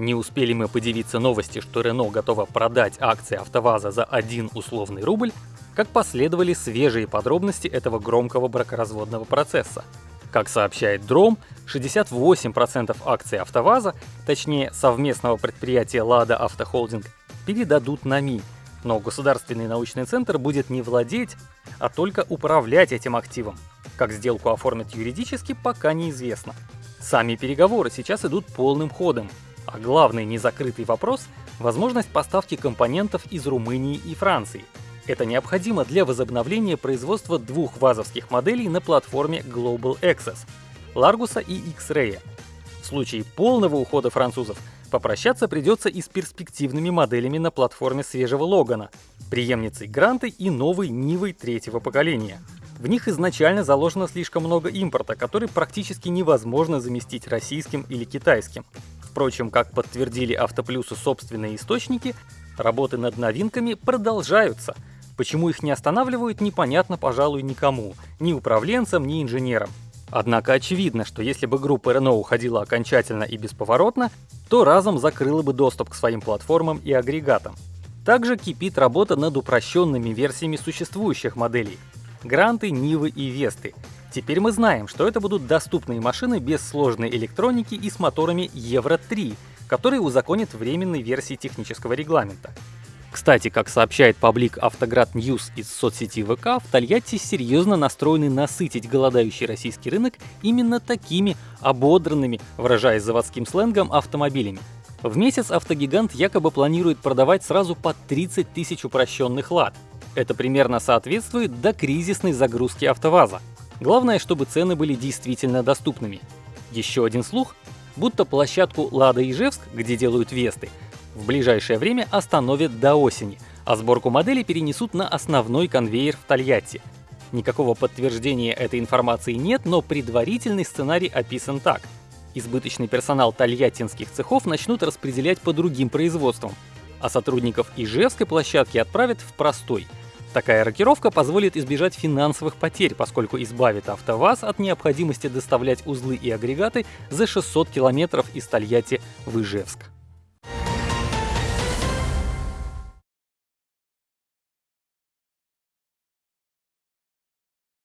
Не успели мы подивиться новости, что Рено готова продать акции АвтоВАЗа за один условный рубль, как последовали свежие подробности этого громкого бракоразводного процесса. Как сообщает Дром, 68% акций АвтоВАЗа, точнее совместного предприятия «Лада Автохолдинг», передадут на МИ, но Государственный научный центр будет не владеть, а только управлять этим активом. Как сделку оформят юридически, пока неизвестно. Сами переговоры сейчас идут полным ходом, а главный незакрытый вопрос – возможность поставки компонентов из Румынии и Франции. Это необходимо для возобновления производства двух вазовских моделей на платформе Global Access – Largus и X-Ray. В случае полного ухода французов попрощаться придется и с перспективными моделями на платформе свежего Логана, преемницей Гранты и новой Нивой третьего поколения. В них изначально заложено слишком много импорта, который практически невозможно заместить российским или китайским. Впрочем, как подтвердили Автоплюсу собственные источники, работы над новинками продолжаются. Почему их не останавливают, непонятно, пожалуй, никому, ни управленцам, ни инженерам. Однако очевидно, что если бы группа Renault уходила окончательно и бесповоротно, то разом закрыла бы доступ к своим платформам и агрегатам. Также кипит работа над упрощенными версиями существующих моделей – Гранты, Нивы и Весты, Теперь мы знаем, что это будут доступные машины без сложной электроники и с моторами Евро-3, которые узаконят временной версии технического регламента. Кстати, как сообщает паблик Автоград News из соцсети ВК, в Тольятти серьезно настроены насытить голодающий российский рынок именно такими ободранными, выражаясь заводским сленгом, автомобилями. В месяц автогигант якобы планирует продавать сразу по 30 тысяч упрощенных лад. Это примерно соответствует до кризисной загрузки АвтоВАЗа. Главное, чтобы цены были действительно доступными. Еще один слух, будто площадку Лада Ижевск, где делают Весты, в ближайшее время остановят до осени, а сборку моделей перенесут на основной конвейер в Тольятти. Никакого подтверждения этой информации нет, но предварительный сценарий описан так. Избыточный персонал тольяттинских цехов начнут распределять по другим производствам, а сотрудников Ижевской площадки отправят в простой – Такая рокировка позволит избежать финансовых потерь, поскольку избавит АвтоВАЗ от необходимости доставлять узлы и агрегаты за 600 километров из Тольятти в Ижевск.